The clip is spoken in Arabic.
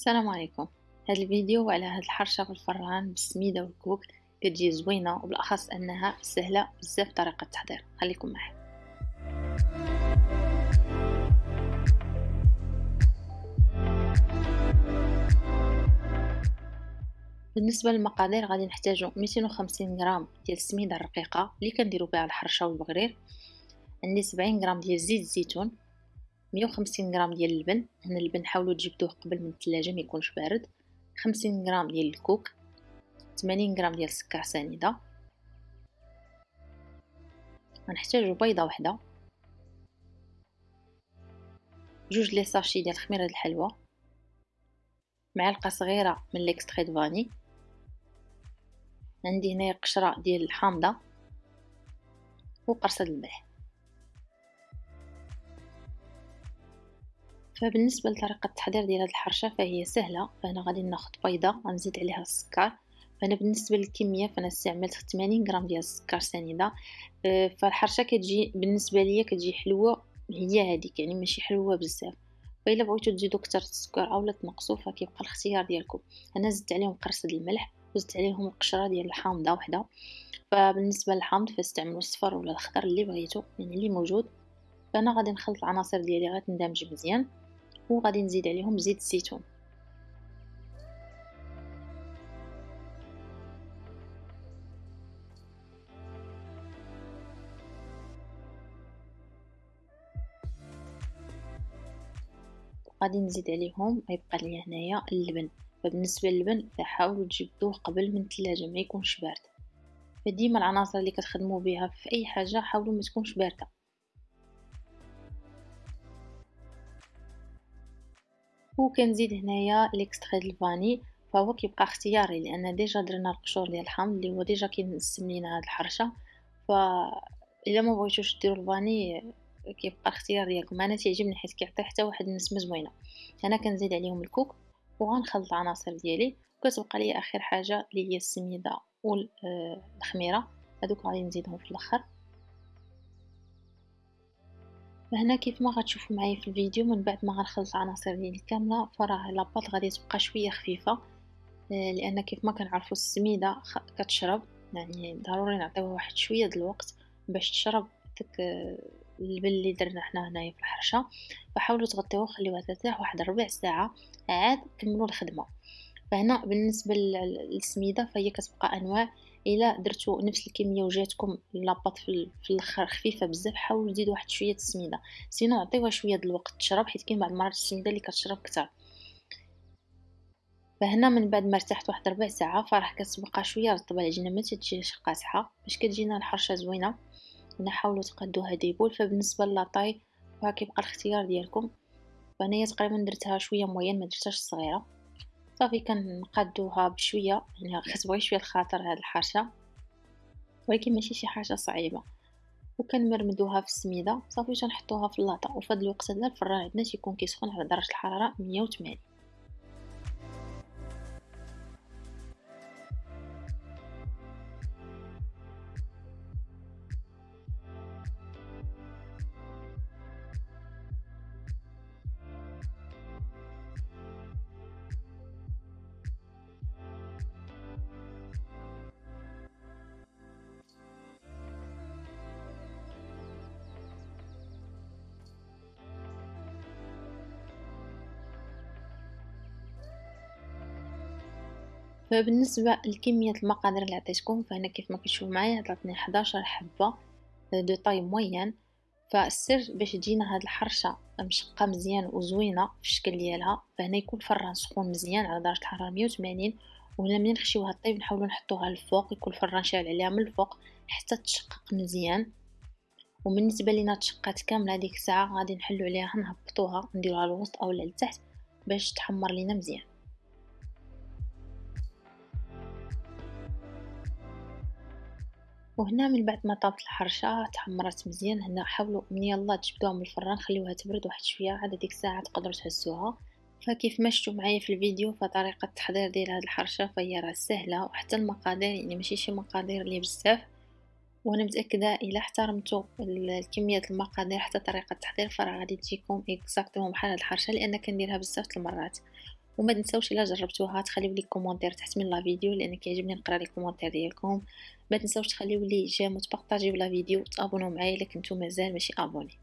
السلام عليكم. هذا الفيديو على هاد الحرشة بالفران بالسميدة والكوك كتجي زوينة وبالأخص أنها سهلة بزاف طريقة التحضير خليكم معي بالنسبة للمقادير غادي نحتاجو 250 غرام ديال السميدة الرقيقة اللي كنديرو بها الحرشة والبغرير. عندي 70 غرام ديال زيت الزيتون 150 غرام ديال اللبن. هنا اللبن حاولوا تجبدوه قبل من الثلاجه ما يكونش بارد. 50 غرام ديال الكوك. 80 غرام ديال السكر سنيدة. غنحتاجو بيضة واحدة جوج les sachets ديال خميرة الحلوى معلقة صغيرة من l'extrait vanille. عندي هنايا قشرة ديال الحامضة. وقرصة الملح. فبالنسبة لطريقة التحضير ديال هاد الحرشة فهي سهلة. فأنا غادي ناخد بيضة غنزيد عليها السكر. فأنا بالنسبة للكمية فأنا استعملت 80 غرام ديال السكر سنيدة. آه، فالحرشة كتجي بالنسبة ليا كتجي حلوة. هي هذيك يعني ماشي حلوة بزاف. فإلا بغيتو تزيدو كتر السكر أولا تنقصو فكيبقى الاختيار ديالكم. أنا زدت عليهم قرصة الملح وزدت عليهم القشرة ديال الحامضة وحدة. فبالنسبة للحامض فاستعملوا الصفر ولا الخضر اللي بغيتو يعني اللي موجود. فأنا غادي نخلط العناصر ديالي غتندمج مزيان. وغادي نزيد عليهم زيت الزيتون. غادي نزيد عليهم غيبقى لي هنايا اللبن. فبالنسبة للبن فحاولوا تجبدوه قبل من الثلاجه ما يكونش بارد. فديما العناصر اللي كتخدموا بها في أي حاجة حاولوا ما تكونش باردة. وكنزيد هنايا l'extrait ديال ال vanille فهو كيبقى اختياري لأن déjà درنا القشور ديال الحامض اللي هو déjà كينسم لينا هاد الحرشة. ف إلا ما بغيتوش ديروا ال vanille كيبقى اختيار ديالكم أنا تيعجبني حيت كيعطي حتى واحد النسمه زوينه أنا كنزيد عليهم الكوك وغنخلط العناصر ديالي. وكتبقى لي آخر حاجة اللي هي السميدة والخميرة. هذوك غادي نزيدهم في الأخر. وهنا كيف ما غتشوفوا معايا في الفيديو من بعد ما غنخلط العناصر ديالي كامله فراه لاباط غادي تبقى شوية خفيفة. آه، لأن كيف ما كنعرفوا السميدة كتشرب يعني ضروري نعطيوها واحد شوية د الوقت باش تشرب داك آه، اللبن اللي درنا حنا هنايا في الحرشة. فحاولوا تغطيوه خليوها ترتاح واحد ربع ساعة عاد كملوا الخدمة. فهنا بالنسبة للسميدة فهي كتبقى أنواع. إلا درتو نفس الكمية وجاتكم la pâte في الآخر خفيفة بزاف حاولوا تزيدوا واحد شوية السميدة. sinon عطيوها شوية د الوقت تشرب حيت كاين بعض المرات السميدة اللي كتشرب كتر. فهنا من بعد ما ارتحت واحد ربع ساعة فراه كتبقى شوية رطبة العجينه ما تجيش قاصحه باش كتجينا الحرشة زوينة هنا حاولوا تقادوها ديبول فبالنسبة لاطاي فكيبقى كيبقى الاختيار ديالكم. فانايا تقريبا درتها شوية موين ما درتهاش صغيرة. صافي كنقادوها بشوية يعني كتبغي شوية الخاطر هاد الحرشه ولكن ماشي شي حاجة صعيبة. وكنمرمدوها في السميدة. صافي تنحطوها في اللاطة. وفي هذا الوقت هذا الفران عندنا تيكون كيسخن على درجة الحرارة 180 فبالنسبة لكمية المقادير اللي عطيتكم فهنا كيف ما كتشوفوا معايا عطاتني 11 حبة دو طاي موين. فالسر باش تجينا هاد الحرشة مشقة مزيان وزوينة في الشكل ديالها فهنا يكون الفران سخون مزيان على درجة الحرارة 180 وهنا منين نخشيوها طيب نحاولوا نحطوها الفوق يكون الفران شاعل عليها من الفوق حتى تشقق مزيان. وبالنسبة لينا تشقات كاملة هذيك الساعة غادي نحلو عليها نهبطوها نديروها للوسط أو لتحت باش تحمر لينا مزيان. وهنا من بعد ما طابت الحرشة تحمرت مزيان هنا حاولوا من يلا تجبدوها من الفران خليوها تبرد واحد شوية عاد ديك الساعة تقدروا تهزوها فكيف ما شفتوا معايا في الفيديو فطريقة التحضير ديال هاد الحرشة فهي راه سهلة وحتى المقادير يعني ماشي شي مقادير اللي بزاف. وأنا متأكدة إلا احترمتوا الكميه المقادير حتى طريقة التحضير فراه غادي تجيكم اكزاكتومون بحال هاد الحرشة لأن كنديرها بزاف المرات. وما تنساوش إلا جربتوها تخليو les commentaires تحت من la vidéo لأن كيعجبني نقرا les commentaires ديالكم. ما تنساوش تخليو لي j'aime وتبارطاجيو la vidéo وتابونوا معايا الا كنتو مازال ماشي abonnés